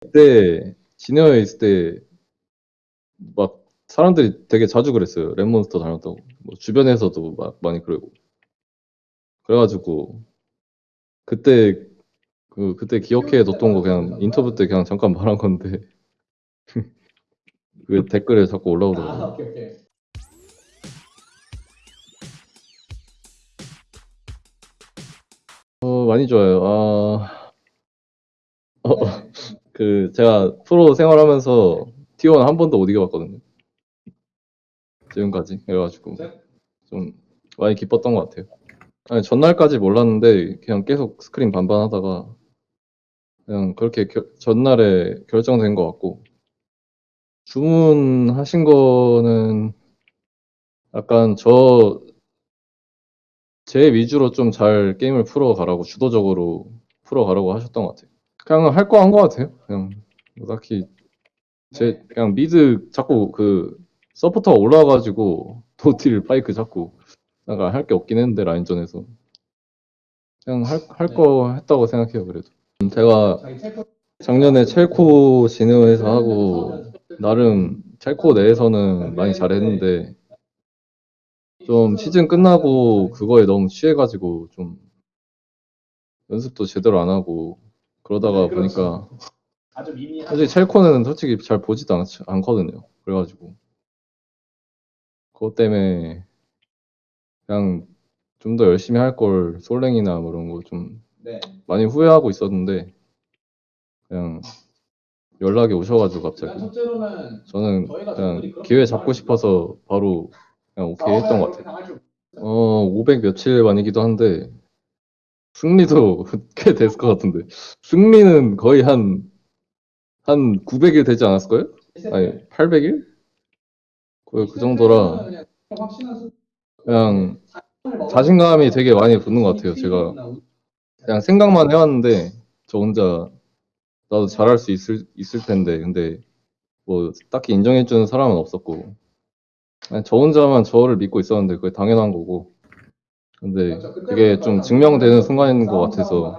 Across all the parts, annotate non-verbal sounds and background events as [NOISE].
그때 진에어에 있을 때 막 사람들이 되게 자주 그랬어요. 랩몬스터 닮았다고. 뭐 주변에서도 막 많이 그러고. 그래가지고 그때 그 그때 기억해 뒀던 거 그냥 인터뷰 때 그냥 잠깐 말한 건데 [LAUGHS] 그 댓글에 자꾸 올라오더라고요. 아, 오케이, 오케이. 어, 많이 좋아요. 아, 어, 그 제가 프로 생활하면서 T1 한 번도 못 이겨봤거든요. 지금까지 그래가지고 좀 많이 기뻤던 것 같아요. 아니, 전날까지 몰랐는데 그냥 계속 스크린 반반하다가 그냥 그렇게 결- 전날에 결정된 것 같고 주문하신 거는 약간 저 제 위주로 좀 잘 게임을 풀어가라고 주도적으로 풀어가라고 하셨던 것 같아요. 그냥 할 거한것 같아요. 그냥 뭐 딱히 제 그냥 mid 자꾸 그 서포터가 올라와가지고 [LAUGHS] 노틸 파이크 자꾸 약간 할게 없긴 했는데 라인전에서. 그냥 할할거 했다고 생각해요 그래도. 음, 제가 작년에 챌코 진에어에서 하고 나름 첼코 내에서는 많이 잘했는데 좀 시즌 끝나고 그거에 너무 취해가지고 좀 연습도 제대로 안 하고 그러다가 네, 보니까 아주 미미한 사실 첼코는 솔직히 잘 보지도 않, 않거든요. 그래가지고 그것 때문에 그냥 좀 더 열심히 할 걸 솔랭이나 뭐 이런 거좀 네. 많이 후회하고 있었는데 그냥 연락이 오셔가지고 갑자기 저는 그냥 기회 잡고 싶어서 바로 그냥 오케이 했던 것 같아요. 어, 500 며칠 만이기도 한데, 승리도 [LAUGHS] 꽤 됐을 것 같은데. 승리는 거의 한, 한 900일 되지 않았을까요? 아니, 800일? 거의 그 정도라, 그냥 자신감이 되게 많이 붙는 것 같아요, 제가. 그냥 생각만 해왔는데, 저 혼자, 나도 잘할 수 있을, 있을 텐데, 근데, 뭐, 딱히 인정해주는 사람은 없었고, 저 혼자만 저를 믿고 있었는데, 그게 당연한 거고, 근데 그게 좀 증명되는 순간인 것 같아서,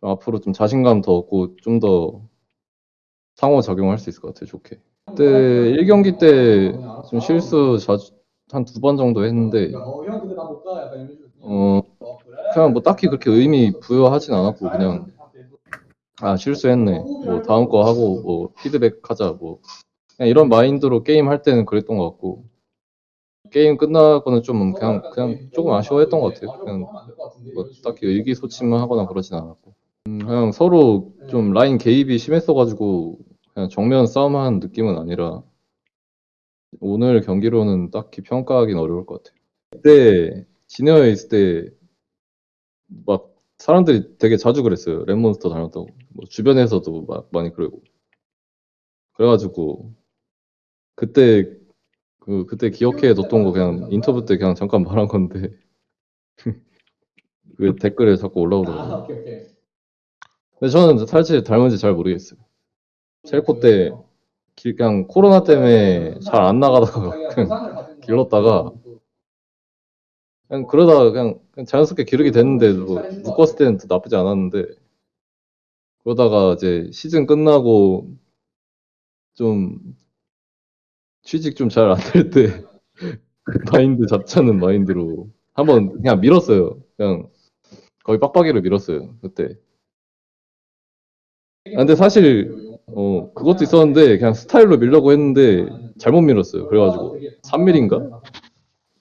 좀 앞으로 좀 자신감 더 얻고 좀 더 상호작용할 수 있을 것 같아요, 좋게. 그때 1경기 때 좀 실수 자주, 한 두 번 정도 했는데, 어. 어, 어? 그냥 뭐 딱히 그렇게 의미 부여하진 않았고, 그냥, 아, 실수했네. 뭐 다음 거 하고, 뭐 피드백 하자, 뭐. 그냥 이런 마인드로 게임 할 때는 그랬던 것 같고, 게임 끝나고는 좀 그냥, 그냥 조금 아쉬워했던 것 같아요. 그냥 뭐 딱히 의기소침만 하거나 그러진 않았고. 음, 그냥 서로 좀 라인 개입이 심했어가지고 그냥 정면 싸움한 느낌은 아니라 오늘 경기로는 딱히 평가하기는 어려울 것 같아요. 그때 진에어에 있을 때 막 사람들이 되게 자주 그랬어요. 랩몬스터 닮았다고. 뭐 주변에서도 막 많이 그러고. 그래가지고 그때 그 그때 기억해 뒀던 거 그냥 인터뷰 때 그냥 잠깐 말한 건데 [LAUGHS] 그 댓글에 자꾸 아, 올라오더라고요. 오케이, 오케이. 근데 저는 사실 닮은지 잘 모르겠어요. 첼코 때 길- 그냥 코로나 때문에 잘 안 나가다가 그냥 길렀다가 그냥 그러다가 그냥, 그냥 자연스럽게 기르게 됐는데 뭐 묶었을 때는 또 나쁘지 않았는데 그러다가 이제 시즌 끝나고 좀 취직 좀 잘 안 될 때 [LAUGHS] 마인드 잡자는 마인드로 한번 그냥 밀었어요. 그냥 거의 빡빡이로 밀었어요 그때. 아, 근데 사실 어 그것도 있었는데 그냥 스타일로 밀려고 했는데 잘못 밀었어요. 그래가지고 3mm인가?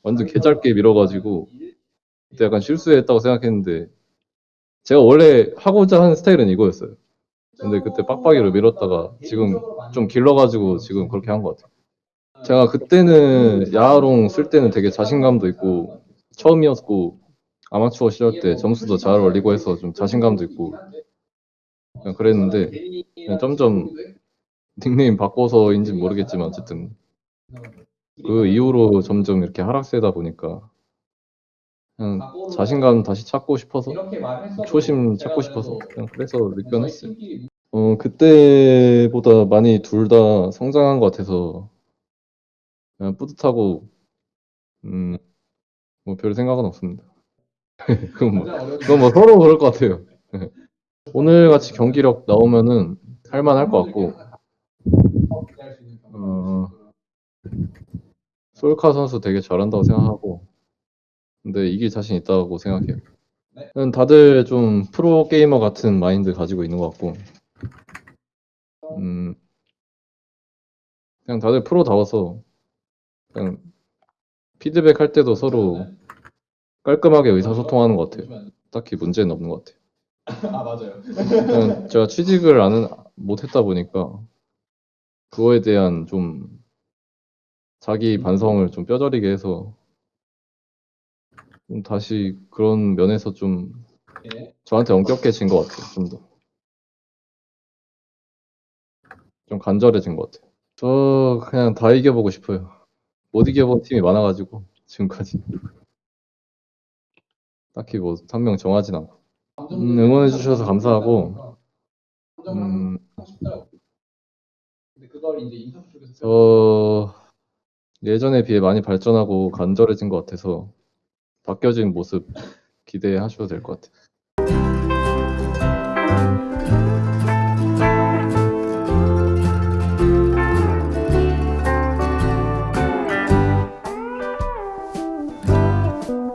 완전 개짧게 밀어가지고 그때 약간 실수했다고 생각했는데 제가 원래 하고자 하는 스타일은 이거였어요. 근데 그때 빡빡이로 밀었다가 지금 좀 길러가지고 지금 그렇게 한 것 같아요. 제가 그때는 야하롱 쓸 때는 되게 자신감도 있고 처음이었고 아마추어 시절 때 점수도 잘 올리고 해서 좀 자신감도 있고 그냥 그랬는데 그냥 점점 닉네임 바꿔서인지 모르겠지만 어쨌든 그 이후로 점점 이렇게 하락세다 보니까 그냥 자신감 다시 찾고 싶어서 초심 찾고 싶어서 그냥 그래서. 팀끼리 어 그때보다 많이 둘 다 성장한 것 같아서 그냥 뿌듯하고 음 뭐 별 생각은 없습니다. [LAUGHS] 그건 뭐 그건 뭐 서로 그럴 것 같아요. 오늘 같이 경기력 나오면은 할만할 것 같고. 어, 솔카 선수 되게 잘한다고 생각하고 근데 이길 자신 있다고 생각해요. 네. 는 다들 좀 프로 게이머 같은 마인드 가지고 있는 것 같고 음, 그냥 다들 프로다워서 그냥 피드백 할 때도 서로 깔끔하게 의사소통하는 것 같아요. 딱히 문제는 없는 것 같아요. [LAUGHS] 아 맞아요. 그냥 제가 취직을 안, 못했다 보니까 그거에 대한 좀 자기 반성을 좀 뼈저리게 해서 좀 다시 그런 면에서 좀 예. 저한테 엄격해진 것 같아요. 좀 더. 좀 간절해진 것 같아요. 저 그냥 다 이겨보고 싶어요. 못 이겨본 팀이 많아가지고 지금까지. 딱히 뭐한명 정하진 않고. 음, 응원해 주셔서 감사하고. 음, 저 예전에 비해 많이 발전하고 간절해진 것 같아서 바뀌어진 모습 기대하셔도 될 것 같아요.